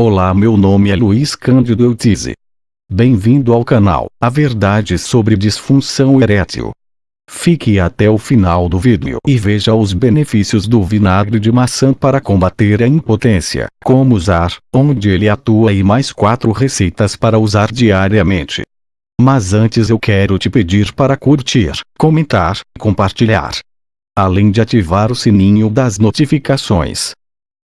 Olá meu nome é Luiz Cândido Eutize. Bem-vindo ao canal, a verdade sobre disfunção erétil. Fique até o final do vídeo e veja os benefícios do vinagre de maçã para combater a impotência, como usar, onde ele atua e mais quatro receitas para usar diariamente. Mas antes eu quero te pedir para curtir, comentar, compartilhar. Além de ativar o sininho das notificações.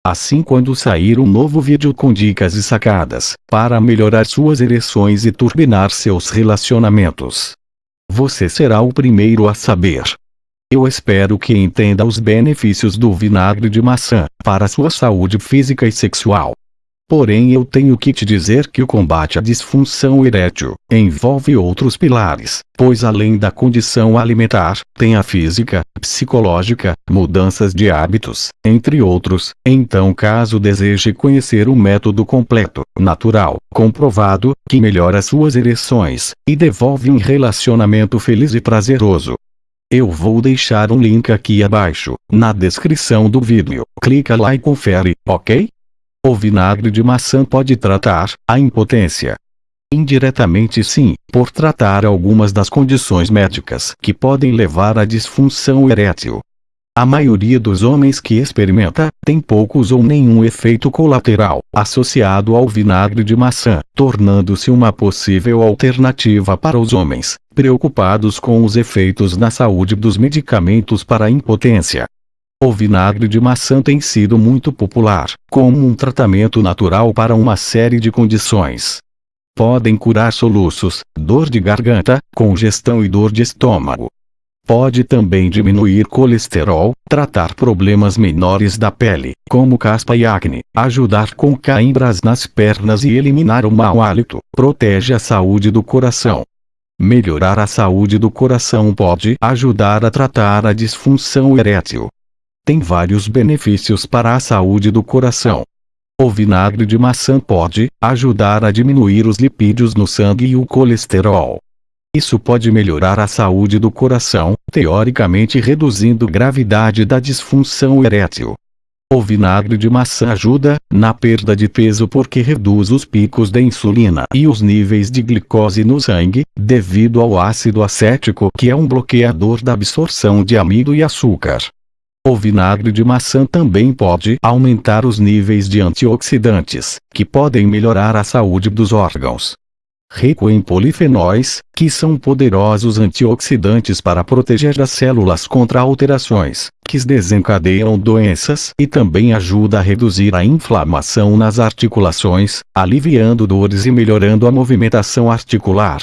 Assim quando sair um novo vídeo com dicas e sacadas, para melhorar suas ereções e turbinar seus relacionamentos. Você será o primeiro a saber. Eu espero que entenda os benefícios do vinagre de maçã, para sua saúde física e sexual. Porém eu tenho que te dizer que o combate à disfunção erétil envolve outros pilares, pois além da condição alimentar, tem a física, psicológica, mudanças de hábitos, entre outros. Então caso deseje conhecer o método completo, natural, comprovado, que melhora suas ereções, e devolve um relacionamento feliz e prazeroso, eu vou deixar um link aqui abaixo, na descrição do vídeo. Clica lá e confere, ok? O vinagre de maçã pode tratar a impotência. Indiretamente sim, por tratar algumas das condições médicas que podem levar à disfunção erétil. A maioria dos homens que experimenta, tem poucos ou nenhum efeito colateral associado ao vinagre de maçã, tornando-se uma possível alternativa para os homens, preocupados com os efeitos na saúde dos medicamentos para impotência. O vinagre de maçã tem sido muito popular, como um tratamento natural para uma série de condições. Podem curar soluços, dor de garganta, congestão e dor de estômago. Pode também diminuir colesterol, tratar problemas menores da pele, como caspa e acne, ajudar com cãibras nas pernas e eliminar o mau hálito, protege a saúde do coração. Melhorar a saúde do coração pode ajudar a tratar a disfunção erétil, tem vários benefícios para a saúde do coração. O vinagre de maçã pode ajudar a diminuir os lipídios no sangue e o colesterol. Isso pode melhorar a saúde do coração, teoricamente reduzindo gravidade da disfunção erétil. O vinagre de maçã ajuda na perda de peso porque reduz os picos da insulina e os níveis de glicose no sangue, devido ao ácido acético que é um bloqueador da absorção de amido e açúcar. O vinagre de maçã também pode aumentar os níveis de antioxidantes, que podem melhorar a saúde dos órgãos. Rico em polifenóis, que são poderosos antioxidantes para proteger as células contra alterações, que desencadeiam doenças e também ajuda a reduzir a inflamação nas articulações, aliviando dores e melhorando a movimentação articular.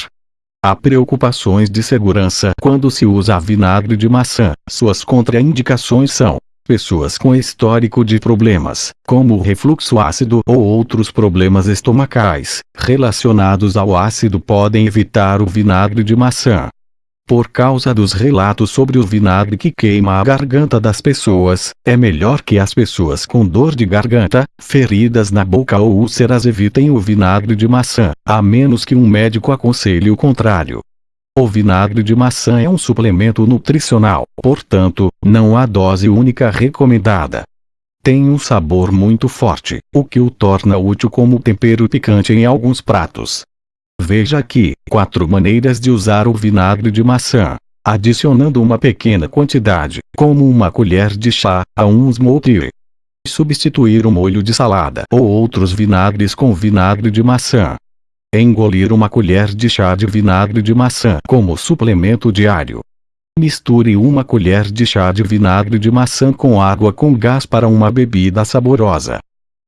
Há preocupações de segurança quando se usa vinagre de maçã. Suas contraindicações são pessoas com histórico de problemas, como refluxo ácido ou outros problemas estomacais, relacionados ao ácido podem evitar o vinagre de maçã. Por causa dos relatos sobre o vinagre que queima a garganta das pessoas, é melhor que as pessoas com dor de garganta, feridas na boca ou úlceras evitem o vinagre de maçã, a menos que um médico aconselhe o contrário. O vinagre de maçã é um suplemento nutricional, portanto, não há dose única recomendada. Tem um sabor muito forte, o que o torna útil como tempero picante em alguns pratos. Veja aqui, quatro maneiras de usar o vinagre de maçã. Adicionando uma pequena quantidade, como uma colher de chá, a um smoothie. Substituir o molho de salada ou outros vinagres com vinagre de maçã. Engolir uma colher de chá de vinagre de maçã como suplemento diário. Misture uma colher de chá de vinagre de maçã com água com gás para uma bebida saborosa.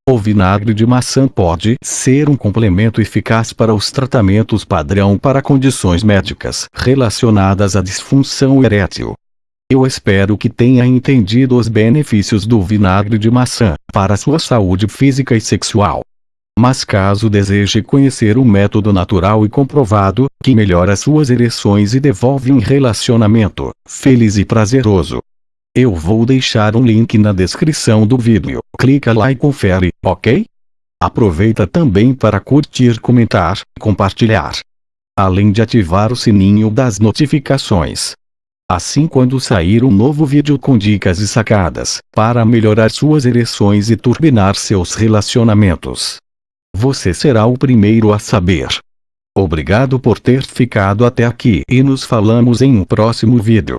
O vinagre de maçã pode ser um complemento eficaz para os tratamentos padrão para condições médicas relacionadas à disfunção erétil. Eu espero que tenha entendido os benefícios do vinagre de maçã para sua saúde física e sexual. Mas caso deseje conhecer o método natural e comprovado, que melhora suas ereções e devolve um relacionamento feliz e prazeroso, eu vou deixar um link na descrição do vídeo. Clica lá e confere, ok? Aproveita também para curtir, comentar, compartilhar. Além de ativar o sininho das notificações. Assim quando sair um novo vídeo com dicas e sacadas, para melhorar suas ereções e turbinar seus relacionamentos. você será o primeiro a saber. Obrigado por ter ficado até aqui e nos falamos em um próximo vídeo.